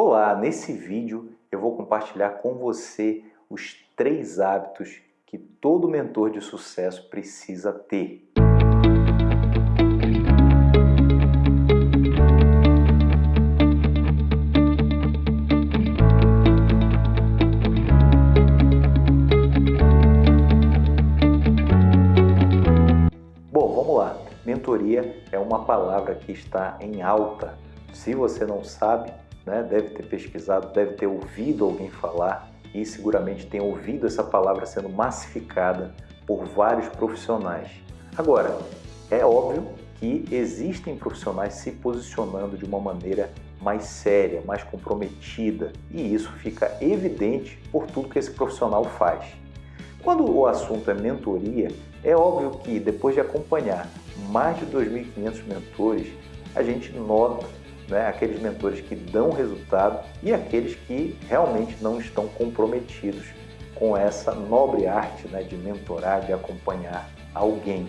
Olá, nesse vídeo eu vou compartilhar com você os três hábitos que todo mentor de sucesso precisa ter. Bom, vamos lá. Mentoria é uma palavra que está em alta. Se você não sabe, né? deve ter pesquisado, deve ter ouvido alguém falar e seguramente tem ouvido essa palavra sendo massificada por vários profissionais. Agora, é óbvio que existem profissionais se posicionando de uma maneira mais séria, mais comprometida, e isso fica evidente por tudo que esse profissional faz. Quando o assunto é mentoria, é óbvio que depois de acompanhar mais de 2.500 mentores, a gente nota né, aqueles mentores que dão resultado e aqueles que realmente não estão comprometidos com essa nobre arte né, de mentorar, de acompanhar alguém.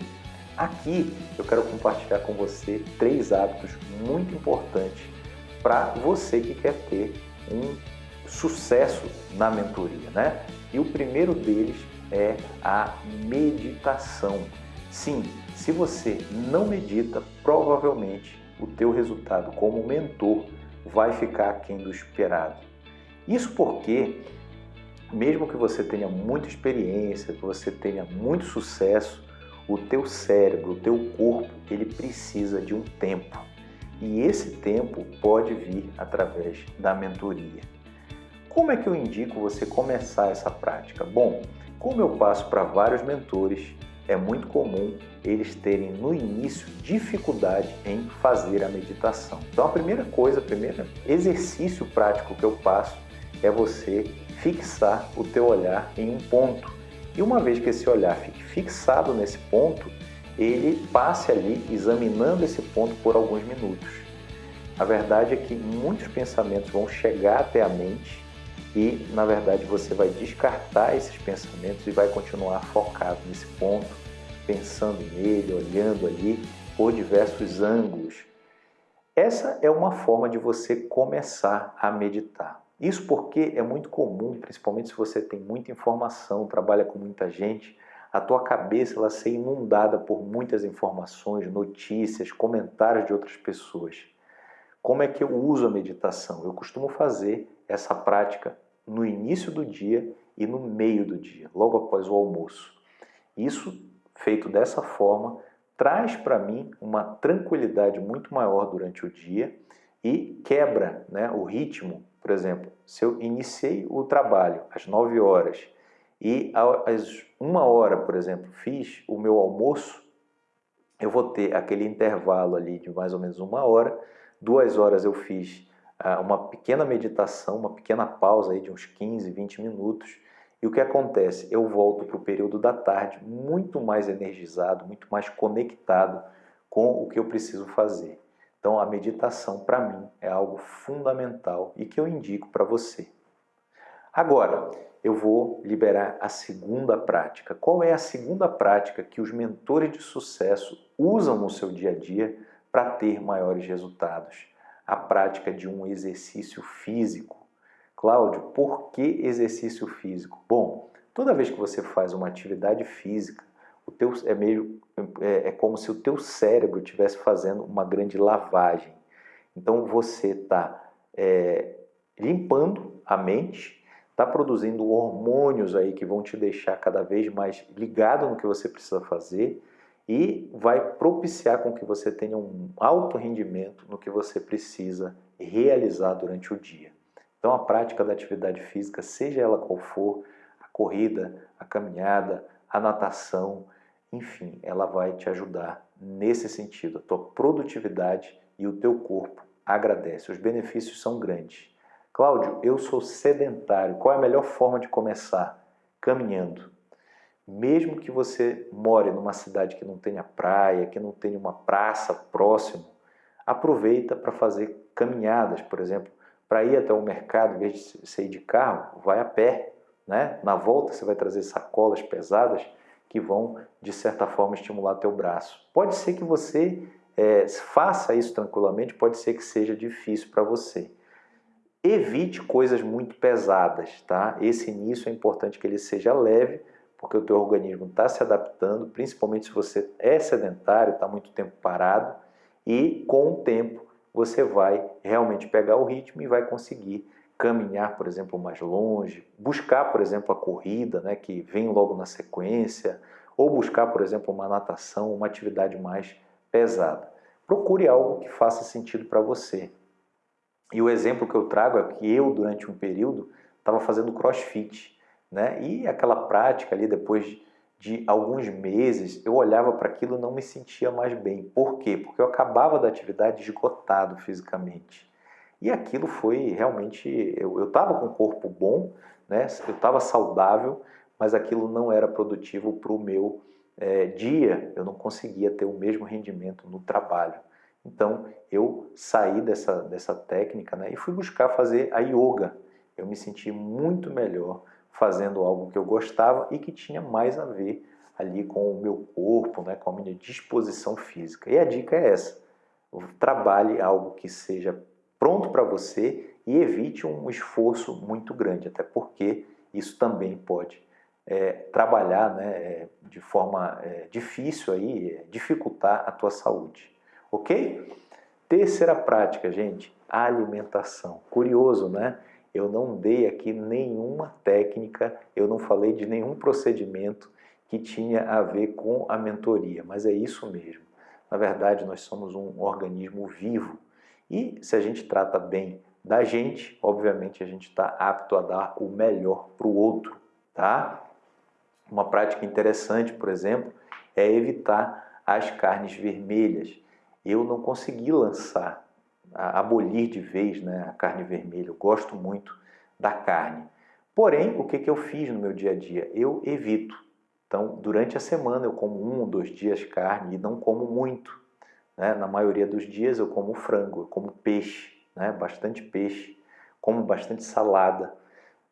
Aqui eu quero compartilhar com você três hábitos muito importantes para você que quer ter um sucesso na mentoria. Né? E o primeiro deles é a meditação. Sim, se você não medita, provavelmente o teu resultado como mentor vai ficar aquém do esperado. Isso porque, mesmo que você tenha muita experiência, que você tenha muito sucesso, o teu cérebro, o teu corpo, ele precisa de um tempo. E esse tempo pode vir através da mentoria. Como é que eu indico você começar essa prática? Bom, como eu passo para vários mentores, é muito comum eles terem no início dificuldade em fazer a meditação. Então a primeira coisa, o primeiro exercício prático que eu passo é você fixar o teu olhar em um ponto. E uma vez que esse olhar fique fixado nesse ponto, ele passe ali examinando esse ponto por alguns minutos. A verdade é que muitos pensamentos vão chegar até a mente e, na verdade, você vai descartar esses pensamentos e vai continuar focado nesse ponto, pensando nele, olhando ali por diversos ângulos. Essa é uma forma de você começar a meditar. Isso porque é muito comum, principalmente se você tem muita informação, trabalha com muita gente, a tua cabeça ela ser inundada por muitas informações, notícias, comentários de outras pessoas. Como é que eu uso a meditação? Eu costumo fazer essa prática no início do dia e no meio do dia, logo após o almoço. Isso, feito dessa forma, traz para mim uma tranquilidade muito maior durante o dia e quebra né, o ritmo. Por exemplo, se eu iniciei o trabalho às 9 horas e às 1 hora, por exemplo, fiz o meu almoço, eu vou ter aquele intervalo ali de mais ou menos uma hora, duas horas eu fiz ah, uma pequena meditação, uma pequena pausa aí de uns 15, 20 minutos, e o que acontece? Eu volto para o período da tarde muito mais energizado, muito mais conectado com o que eu preciso fazer. Então a meditação para mim é algo fundamental e que eu indico para você. Agora, eu vou liberar a segunda prática. Qual é a segunda prática que os mentores de sucesso usam no seu dia a dia para ter maiores resultados. A prática de um exercício físico. Cláudio, por que exercício físico? Bom, toda vez que você faz uma atividade física, o teu, é, meio, é, é como se o teu cérebro estivesse fazendo uma grande lavagem. Então você está é, limpando a mente, está produzindo hormônios aí que vão te deixar cada vez mais ligado no que você precisa fazer, e vai propiciar com que você tenha um alto rendimento no que você precisa realizar durante o dia. Então a prática da atividade física, seja ela qual for, a corrida, a caminhada, a natação, enfim, ela vai te ajudar nesse sentido. A tua produtividade e o teu corpo agradece. Os benefícios são grandes. Cláudio, eu sou sedentário. Qual é a melhor forma de começar? Caminhando. Mesmo que você more numa cidade que não tenha praia, que não tenha uma praça próximo, aproveita para fazer caminhadas, por exemplo, para ir até o mercado, em vez de você ir de carro, vai a pé. Né? Na volta você vai trazer sacolas pesadas que vão, de certa forma, estimular teu braço. Pode ser que você é, faça isso tranquilamente, pode ser que seja difícil para você. Evite coisas muito pesadas, tá? Esse início é importante que ele seja leve, porque o teu organismo está se adaptando, principalmente se você é sedentário, está muito tempo parado, e com o tempo você vai realmente pegar o ritmo e vai conseguir caminhar, por exemplo, mais longe, buscar, por exemplo, a corrida, né, que vem logo na sequência, ou buscar, por exemplo, uma natação, uma atividade mais pesada. Procure algo que faça sentido para você. E o exemplo que eu trago é que eu, durante um período, estava fazendo crossfit. Né? E aquela prática ali, depois de alguns meses, eu olhava para aquilo e não me sentia mais bem. Por quê? Porque eu acabava da atividade esgotado fisicamente. E aquilo foi realmente. Eu estava com o corpo bom, né? eu estava saudável, mas aquilo não era produtivo para o meu é, dia. Eu não conseguia ter o mesmo rendimento no trabalho. Então eu saí dessa, dessa técnica né? e fui buscar fazer a yoga. Eu me senti muito melhor fazendo algo que eu gostava e que tinha mais a ver ali com o meu corpo, né? com a minha disposição física. E a dica é essa: trabalhe algo que seja pronto para você e evite um esforço muito grande, até porque isso também pode é, trabalhar né, é, de forma é, difícil aí, é, dificultar a tua saúde, ok? Terceira prática, gente, alimentação. Curioso, né? Eu não dei aqui nenhuma técnica, eu não falei de nenhum procedimento que tinha a ver com a mentoria, mas é isso mesmo. Na verdade, nós somos um organismo vivo e se a gente trata bem da gente, obviamente a gente está apto a dar o melhor para o outro, tá? Uma prática interessante, por exemplo, é evitar as carnes vermelhas. Eu não consegui lançar, abolir de vez né, a carne vermelha. Eu gosto muito da carne. Porém, o que, que eu fiz no meu dia a dia? Eu evito. Então, durante a semana eu como um ou dois dias carne e não como muito. Né? Na maioria dos dias eu como frango, eu como peixe, né? bastante peixe, como bastante salada.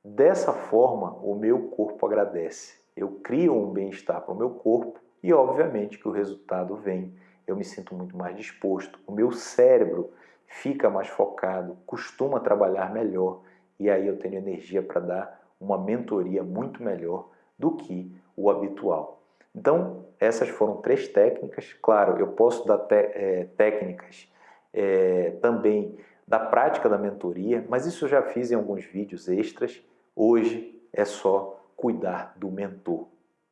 Dessa forma, o meu corpo agradece. Eu crio um bem-estar para o meu corpo e, obviamente, que o resultado vem. Eu me sinto muito mais disposto, o meu cérebro fica mais focado, costuma trabalhar melhor e aí eu tenho energia para dar uma mentoria muito melhor do que o habitual. Então, essas foram três técnicas. Claro, eu posso dar é, técnicas é, também da prática da mentoria, mas isso eu já fiz em alguns vídeos extras. Hoje é só cuidar do mentor.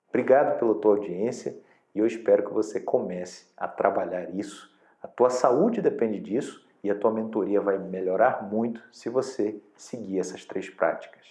Obrigado pela tua audiência e eu espero que você comece a trabalhar isso. A tua saúde depende disso e a tua mentoria vai melhorar muito se você seguir essas três práticas.